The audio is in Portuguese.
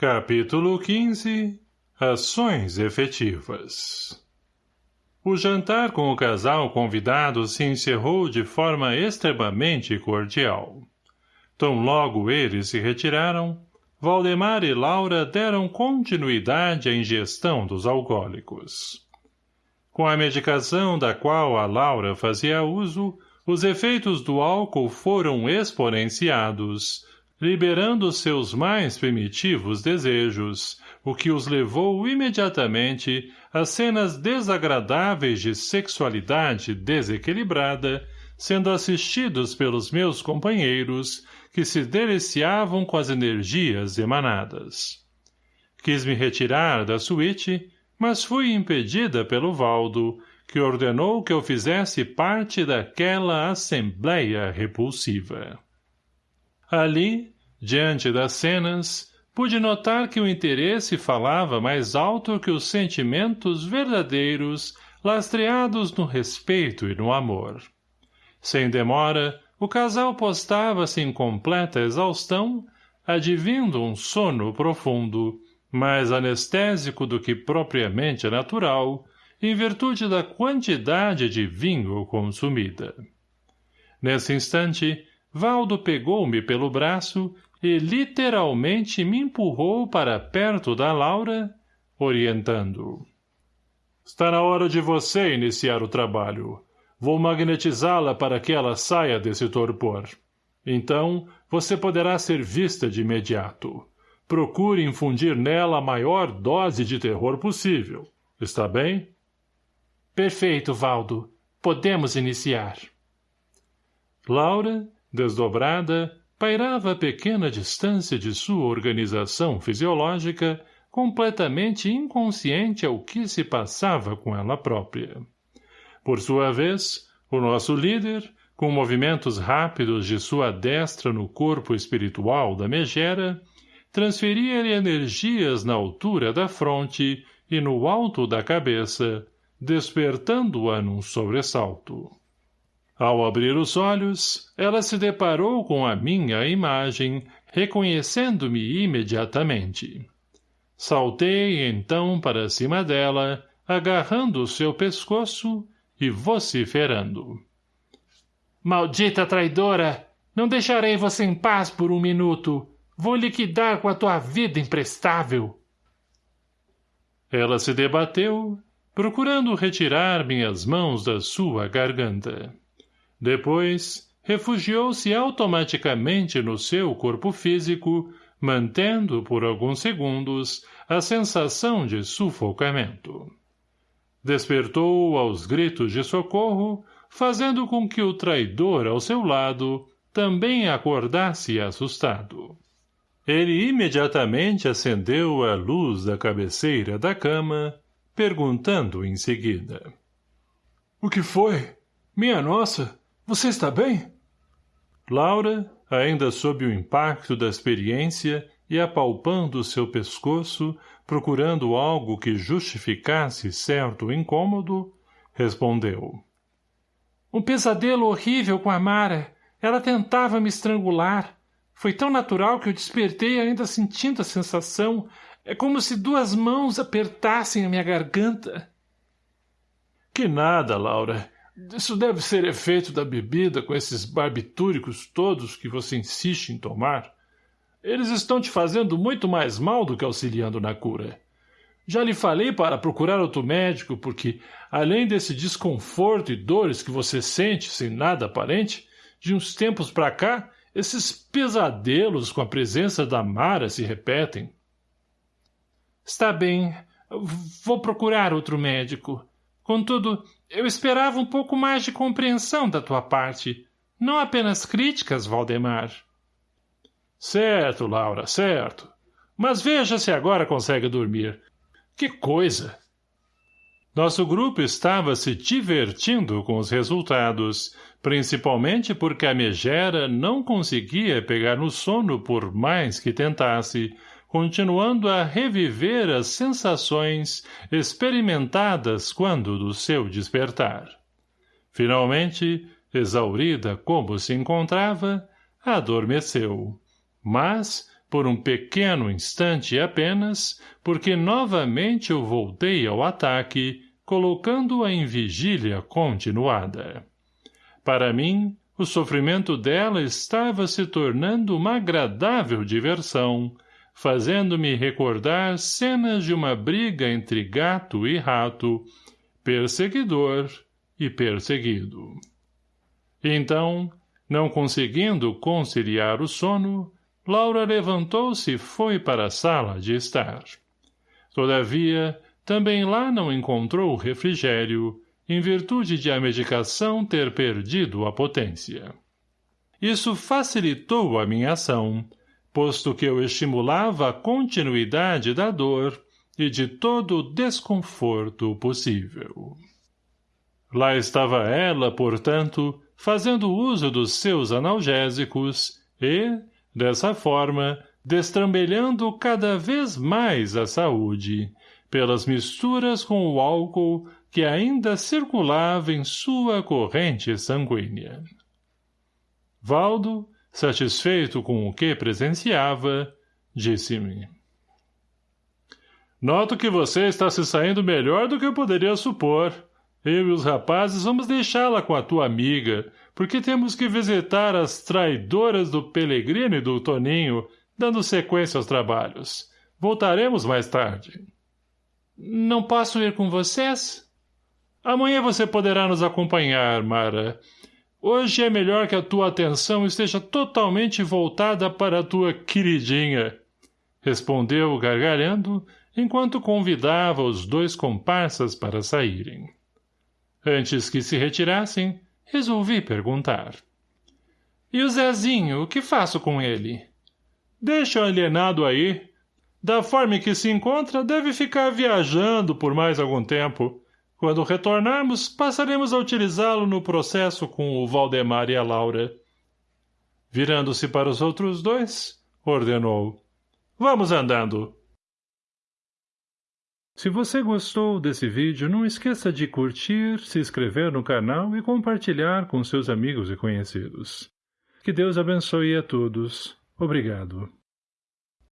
Capítulo 15 Ações efetivas O jantar com o casal convidado se encerrou de forma extremamente cordial. Tão logo eles se retiraram, Valdemar e Laura deram continuidade à ingestão dos alcoólicos. Com a medicação da qual a Laura fazia uso, os efeitos do álcool foram exponenciados, liberando seus mais primitivos desejos, o que os levou imediatamente a cenas desagradáveis de sexualidade desequilibrada, sendo assistidos pelos meus companheiros, que se deliciavam com as energias emanadas. Quis me retirar da suíte, mas fui impedida pelo Valdo, que ordenou que eu fizesse parte daquela assembleia repulsiva. Ali, diante das cenas, pude notar que o interesse falava mais alto que os sentimentos verdadeiros lastreados no respeito e no amor. Sem demora, o casal postava-se em completa exaustão, advindo um sono profundo, mais anestésico do que propriamente natural, em virtude da quantidade de vinho consumida. Nesse instante, Valdo pegou-me pelo braço e literalmente me empurrou para perto da Laura, orientando. Está na hora de você iniciar o trabalho. Vou magnetizá-la para que ela saia desse torpor. Então, você poderá ser vista de imediato. Procure infundir nela a maior dose de terror possível. Está bem? Perfeito, Valdo. Podemos iniciar. Laura, desdobrada, pairava a pequena distância de sua organização fisiológica, completamente inconsciente ao que se passava com ela própria. Por sua vez, o nosso líder, com movimentos rápidos de sua destra no corpo espiritual da megera, transferia-lhe energias na altura da fronte e no alto da cabeça, despertando-a num sobressalto. Ao abrir os olhos, ela se deparou com a minha imagem, reconhecendo-me imediatamente. Saltei, então, para cima dela, agarrando o seu pescoço e vociferando. Maldita traidora! Não deixarei você em paz por um minuto. Vou liquidar com a tua vida imprestável. Ela se debateu, procurando retirar minhas mãos da sua garganta. Depois, refugiou-se automaticamente no seu corpo físico, mantendo, por alguns segundos, a sensação de sufocamento. Despertou aos gritos de socorro, fazendo com que o traidor ao seu lado também acordasse assustado. Ele imediatamente acendeu a luz da cabeceira da cama, perguntando em seguida. — O que foi? Minha nossa! Você está bem? Laura, ainda sob o impacto da experiência e apalpando seu pescoço, procurando algo que justificasse certo incômodo, respondeu. Um pesadelo horrível com a Mara. Ela tentava me estrangular. Foi tão natural que eu despertei ainda sentindo a sensação. É como se duas mãos apertassem a minha garganta. Que nada, Laura. Isso deve ser efeito da bebida com esses barbitúricos todos que você insiste em tomar. Eles estão te fazendo muito mais mal do que auxiliando na cura. Já lhe falei para procurar outro médico, porque, além desse desconforto e dores que você sente sem nada aparente, de uns tempos para cá, esses pesadelos com a presença da Mara se repetem. Está bem. Vou procurar outro médico. Contudo, eu esperava um pouco mais de compreensão da tua parte. Não apenas críticas, Valdemar. Certo, Laura, certo. Mas veja se agora consegue dormir. Que coisa! Nosso grupo estava se divertindo com os resultados, principalmente porque a megera não conseguia pegar no sono por mais que tentasse, continuando a reviver as sensações experimentadas quando do seu despertar. Finalmente, exaurida como se encontrava, adormeceu, mas, por um pequeno instante apenas, porque novamente eu voltei ao ataque, colocando-a em vigília continuada. Para mim, o sofrimento dela estava se tornando uma agradável diversão, fazendo-me recordar cenas de uma briga entre gato e rato, perseguidor e perseguido. Então, não conseguindo conciliar o sono, Laura levantou-se e foi para a sala de estar. Todavia, também lá não encontrou refrigério, em virtude de a medicação ter perdido a potência. Isso facilitou a minha ação, posto que eu estimulava a continuidade da dor e de todo o desconforto possível. Lá estava ela, portanto, fazendo uso dos seus analgésicos e, dessa forma, destrambelhando cada vez mais a saúde, pelas misturas com o álcool que ainda circulava em sua corrente sanguínea. Valdo, satisfeito com o que presenciava, disse-me. Noto que você está se saindo melhor do que eu poderia supor. Eu e os rapazes vamos deixá-la com a tua amiga, porque temos que visitar as traidoras do Pelegrino e do Toninho, dando sequência aos trabalhos. Voltaremos mais tarde. Não posso ir com vocês? Amanhã você poderá nos acompanhar, Mara. Hoje é melhor que a tua atenção esteja totalmente voltada para a tua queridinha, respondeu gargalhando, enquanto convidava os dois comparsas para saírem. Antes que se retirassem, resolvi perguntar. E o Zezinho, o que faço com ele? Deixa o alienado aí. Da forma em que se encontra, deve ficar viajando por mais algum tempo. Quando retornarmos, passaremos a utilizá-lo no processo com o Valdemar e a Laura. Virando-se para os outros dois, ordenou. Vamos andando. Se você gostou desse vídeo, não esqueça de curtir, se inscrever no canal e compartilhar com seus amigos e conhecidos. Que Deus abençoe a todos. Obrigado.